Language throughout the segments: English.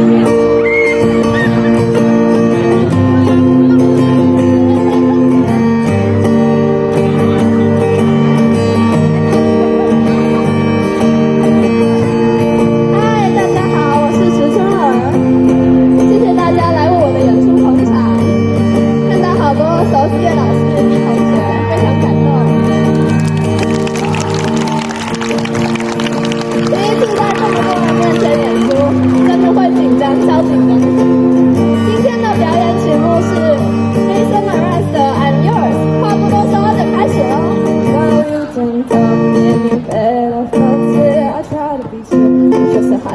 嗨，大家好，我是石春儿，谢谢大家来为我的演出捧场，看到好多熟悉的老。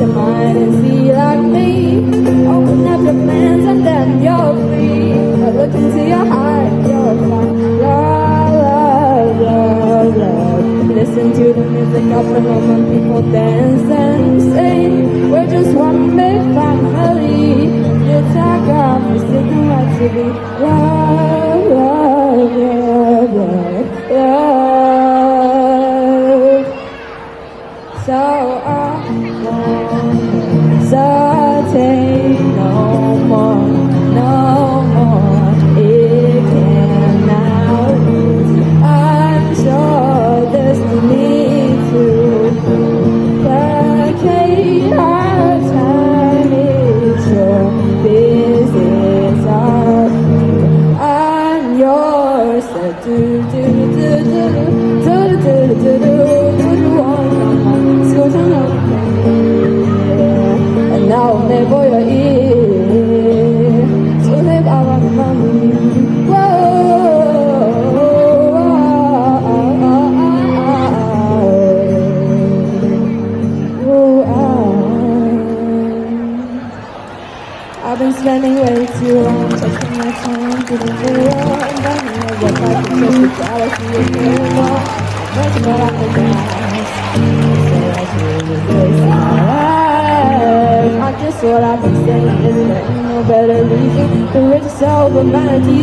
your mind and be like me Open up your hands and then you're free But look into your heart, you'll find love, love, love, Listen to the music of the and people dance and sing. We're just one big family. You take off, you're sitting right to be loved I've been spending way too long taking my time, do through just what I've been saying is there ain't no better reason to reach the with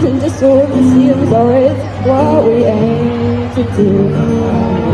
and just so we can see. So it's what we aim to do.